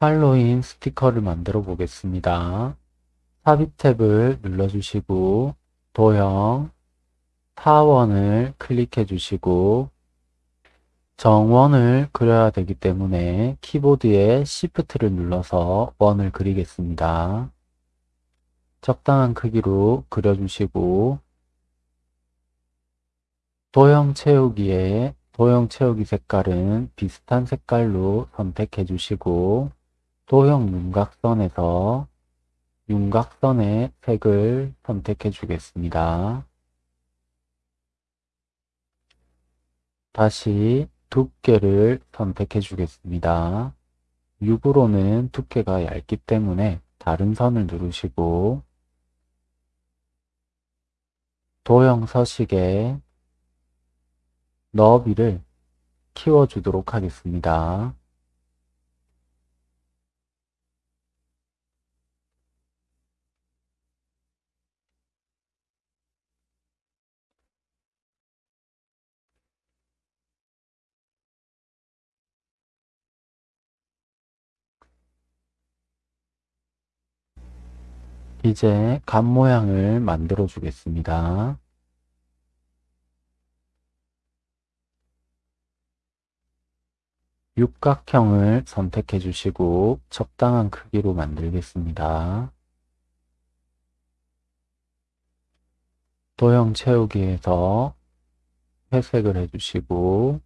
할로윈 스티커를 만들어 보겠습니다. 삽입 탭을 눌러주시고 도형 타원을 클릭해 주시고 정원을 그려야 되기 때문에 키보드에 Shift를 눌러서 원을 그리겠습니다. 적당한 크기로 그려주시고 도형 채우기에 도형 채우기 색깔은 비슷한 색깔로 선택해 주시고 도형 윤곽선에서 윤곽선의 색을 선택해 주겠습니다. 다시 두께를 선택해 주겠습니다. 6으로는 두께가 얇기 때문에 다른 선을 누르시고 도형 서식에 너비를 키워주도록 하겠습니다. 이제 간 모양을 만들어 주겠습니다. 육각형을 선택해 주시고 적당한 크기로 만들겠습니다. 도형 채우기에서 회색을 해주시고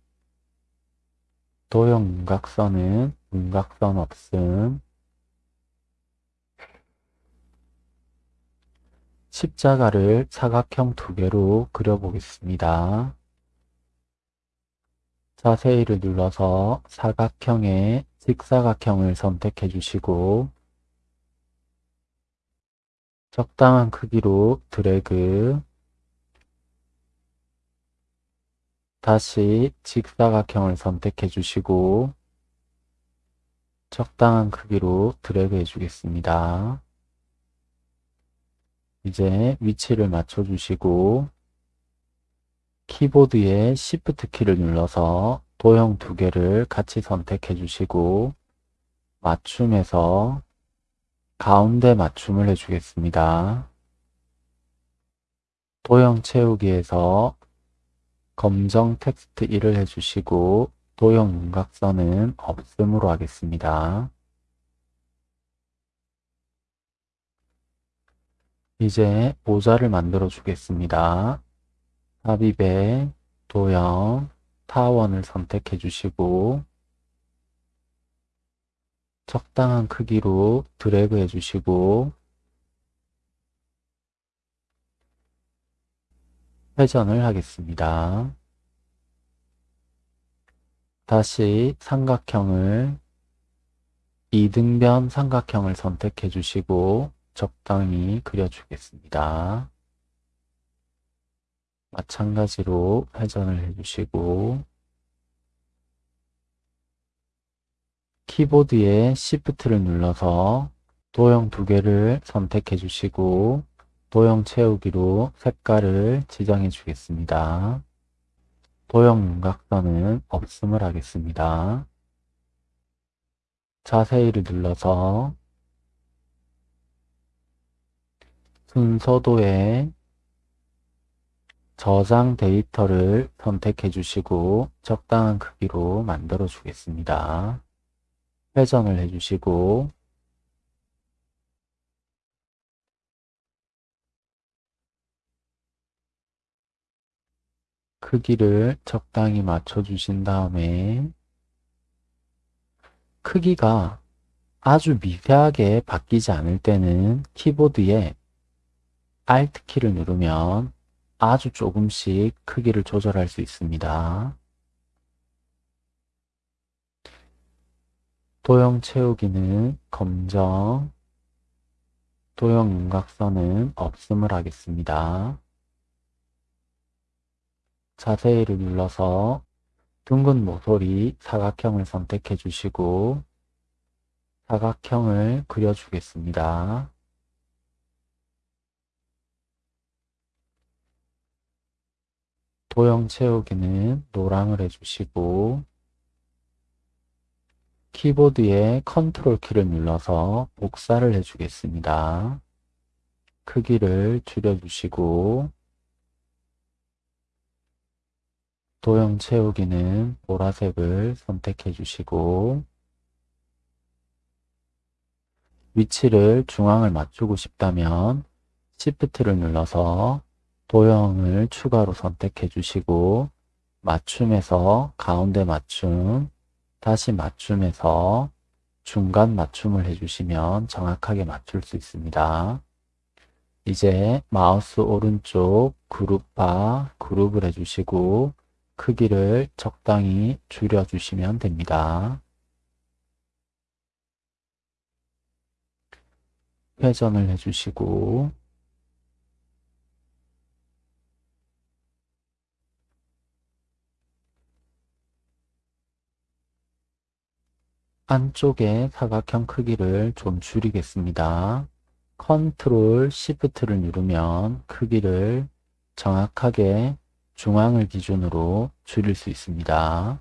도형 윤곽선은 윤곽선 없음 십자가를 사각형 두 개로 그려보겠습니다. 자세히를 눌러서 사각형의 직사각형을 선택해 주시고 적당한 크기로 드래그 다시 직사각형을 선택해 주시고 적당한 크기로 드래그 해 주겠습니다. 이제 위치를 맞춰 주시고 키보드에 Shift 키를 눌러서 도형 두 개를 같이 선택해 주시고 맞춤에서 가운데 맞춤을 해주겠습니다. 도형 채우기에서 검정 텍스트 1을 해주시고 도형 윤곽선은 없음으로 하겠습니다. 이제 모자를 만들어 주겠습니다. 삽입에 도형 타원을 선택해 주시고 적당한 크기로 드래그 해 주시고 회전을 하겠습니다. 다시 삼각형을 이등변 삼각형을 선택해 주시고 적당히 그려주겠습니다. 마찬가지로 회전을 해주시고 키보드에 Shift를 눌러서 도형 두 개를 선택해 주시고 도형 채우기로 색깔을 지정해 주겠습니다. 도형 윤곽선은 없음을 하겠습니다. 자세히를 눌러서 순서도에 저장 데이터를 선택해 주시고 적당한 크기로 만들어 주겠습니다. 회전을 해 주시고 크기를 적당히 맞춰 주신 다음에 크기가 아주 미세하게 바뀌지 않을 때는 키보드에 Alt키를 누르면 아주 조금씩 크기를 조절할 수 있습니다. 도형 채우기는 검정, 도형 윤곽선은 없음을 하겠습니다. 자세히를 눌러서 둥근 모서리 사각형을 선택해 주시고 사각형을 그려주겠습니다. 도형 채우기는 노랑을 해주시고 키보드의 컨트롤 키를 눌러서 복사를 해주겠습니다. 크기를 줄여주시고 도형 채우기는 보라색을 선택해 주시고 위치를 중앙을 맞추고 싶다면 Shift를 눌러서 도형을 추가로 선택해 주시고 맞춤에서 가운데 맞춤, 다시 맞춤에서 중간 맞춤을 해주시면 정확하게 맞출 수 있습니다. 이제 마우스 오른쪽 그룹바 그룹을 해주시고 크기를 적당히 줄여주시면 됩니다. 회전을 해주시고 안쪽의 사각형 크기를 좀 줄이겠습니다. 컨트롤 시프트를 누르면 크기를 정확하게 중앙을 기준으로 줄일 수 있습니다.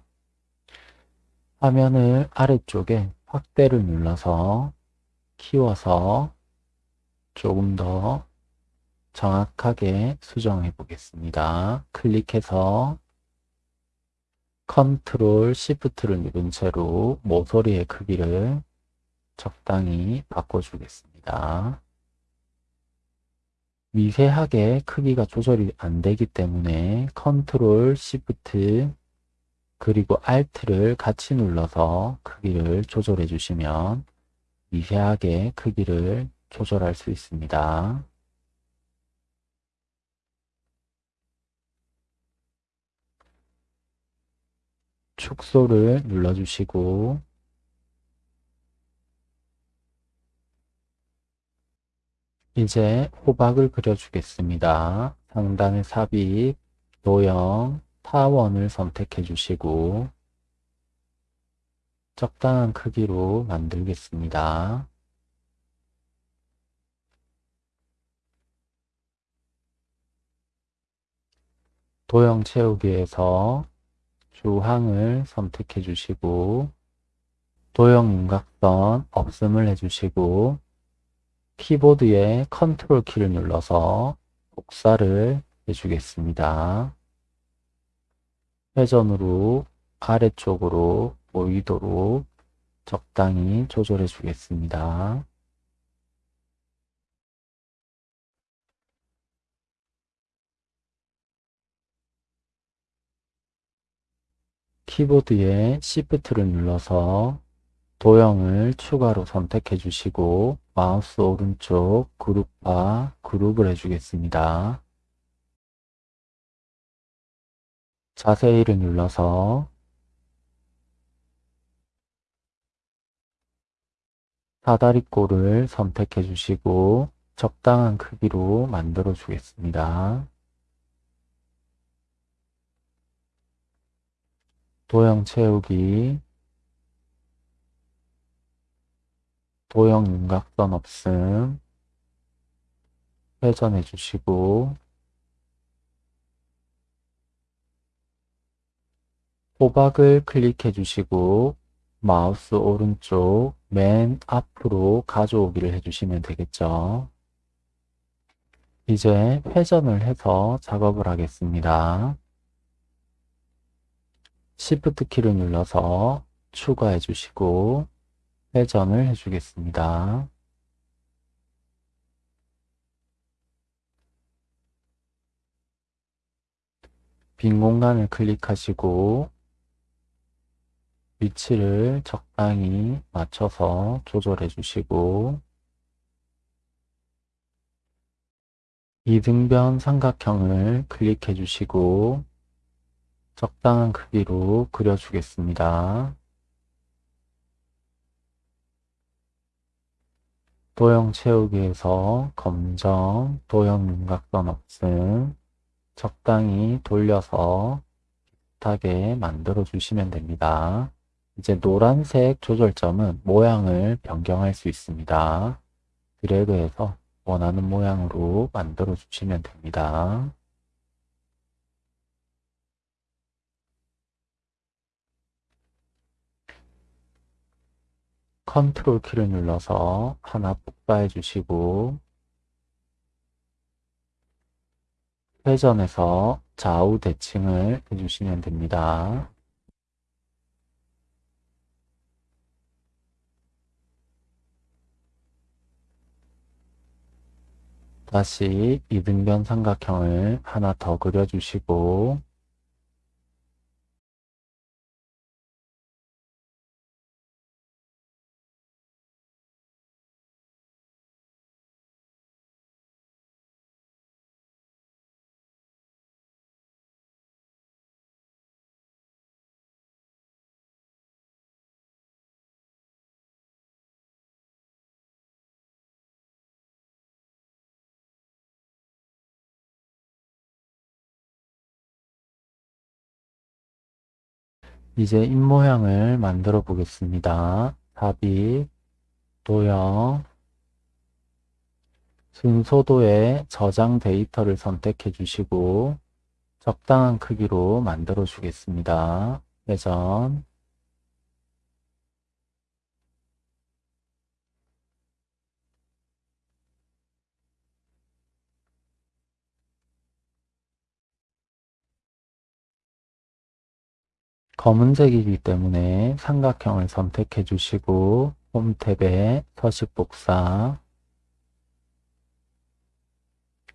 화면을 아래쪽에 확대를 눌러서 키워서 조금 더 정확하게 수정해 보겠습니다. 클릭해서 컨트롤 시프트를 누른 채로 모서리의 크기를 적당히 바꿔주겠습니다. 미세하게 크기가 조절이 안 되기 때문에 컨트롤 시프트 그리고 Alt를 같이 눌러서 크기를 조절해 주시면 미세하게 크기를 조절할 수 있습니다. 축소를 눌러주시고 이제 호박을 그려주겠습니다. 상단의 삽입, 도형, 타원을 선택해 주시고 적당한 크기로 만들겠습니다. 도형 채우기에서 주항을 선택해 주시고 도형 윤곽선 없음을 해주시고 키보드의 컨트롤 키를 눌러서 복사를 해주겠습니다. 회전으로 아래쪽으로 보이도록 적당히 조절해 주겠습니다. 키보드에 Shift를 눌러서 도형을 추가로 선택해 주시고 마우스 오른쪽 그룹과 그룹을 해주겠습니다. 자세히를 눌러서 사다리꼴을 선택해 주시고 적당한 크기로 만들어 주겠습니다. 도형 채우기 도형 윤곽선 없음 회전해 주시고 호박을 클릭해 주시고 마우스 오른쪽 맨 앞으로 가져오기를 해주시면 되겠죠. 이제 회전을 해서 작업을 하겠습니다. Shift 키를 눌러서 추가해 주시고 회전을 해 주겠습니다. 빈 공간을 클릭하시고 위치를 적당히 맞춰서 조절해 주시고 이등변 삼각형을 클릭해 주시고 적당한 크기로 그려주겠습니다. 도형 채우기에서 검정, 도형 윤곽선 없음 적당히 돌려서 비슷하게 만들어 주시면 됩니다. 이제 노란색 조절점은 모양을 변경할 수 있습니다. 드래그해서 원하는 모양으로 만들어 주시면 됩니다. 컨트롤 키를 눌러서 하나 복사해 주시고 회전해서 좌우 대칭을 해주시면 됩니다. 다시 이등변 삼각형을 하나 더 그려주시고 이제 입모양을 만들어 보겠습니다. 삽입, 도형, 순소도의 저장 데이터를 선택해 주시고 적당한 크기로 만들어 주겠습니다. 회전 검은색이기 때문에 삼각형을 선택해 주시고 홈 탭에 서식 복사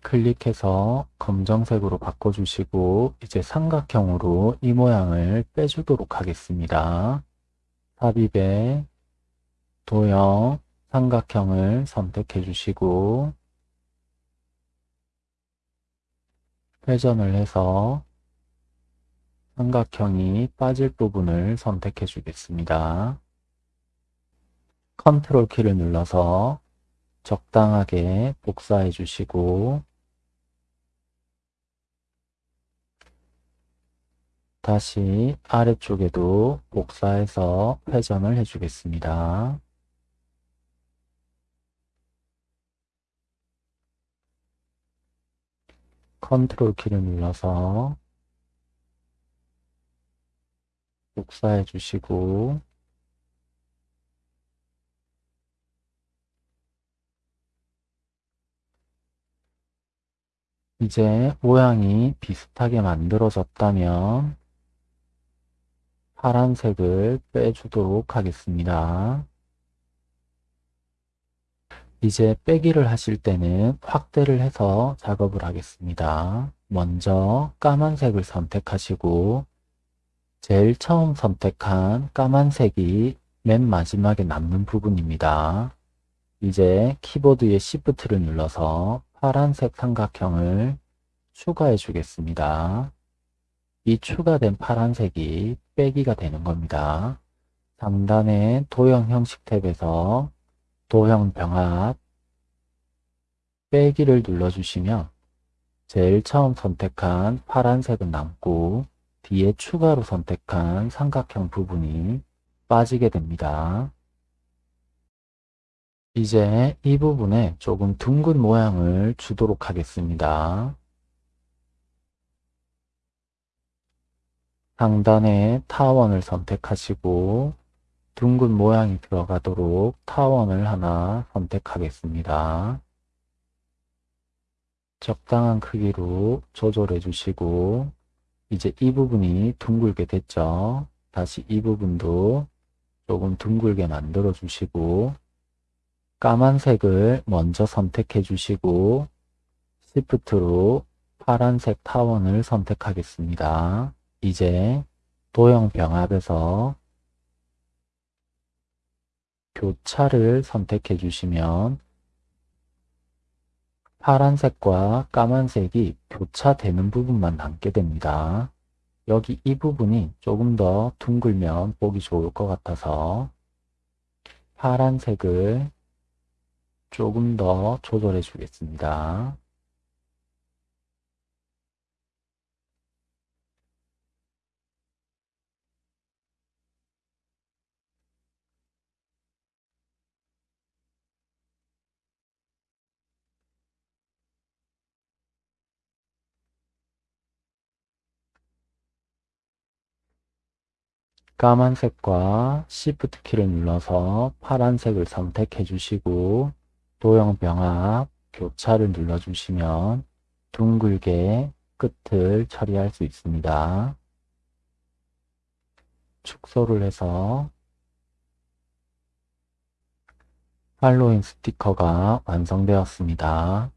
클릭해서 검정색으로 바꿔주시고 이제 삼각형으로 이 모양을 빼주도록 하겠습니다. 삽입에 도형 삼각형을 선택해 주시고 회전을 해서 삼각형이 빠질 부분을 선택해 주겠습니다. 컨트롤 키를 눌러서 적당하게 복사해 주시고 다시 아래쪽에도 복사해서 회전을 해 주겠습니다. 컨트롤 키를 눌러서 복사해 주시고 이제 모양이 비슷하게 만들어졌다면 파란색을 빼주도록 하겠습니다. 이제 빼기를 하실 때는 확대를 해서 작업을 하겠습니다. 먼저 까만색을 선택하시고 제일 처음 선택한 까만색이 맨 마지막에 남는 부분입니다. 이제 키보드의 Shift를 눌러서 파란색 삼각형을 추가해 주겠습니다. 이 추가된 파란색이 빼기가 되는 겁니다. 상단의 도형 형식 탭에서 도형 병합 빼기를 눌러주시면 제일 처음 선택한 파란색은 남고 뒤에 추가로 선택한 삼각형 부분이 빠지게 됩니다. 이제 이 부분에 조금 둥근 모양을 주도록 하겠습니다. 상단에 타원을 선택하시고 둥근 모양이 들어가도록 타원을 하나 선택하겠습니다. 적당한 크기로 조절해 주시고 이제 이 부분이 둥글게 됐죠. 다시 이 부분도 조금 둥글게 만들어 주시고 까만색을 먼저 선택해 주시고 Shift로 파란색 타원을 선택하겠습니다. 이제 도형 병합에서 교차를 선택해 주시면 파란색과 까만색이 교차되는 부분만 남게 됩니다. 여기 이 부분이 조금 더 둥글면 보기 좋을 것 같아서 파란색을 조금 더 조절해 주겠습니다. 까만색과 Shift 키를 눌러서 파란색을 선택해 주시고 도형 병합 교차를 눌러 주시면 둥글게 끝을 처리할 수 있습니다. 축소를 해서 할로윈 스티커가 완성되었습니다.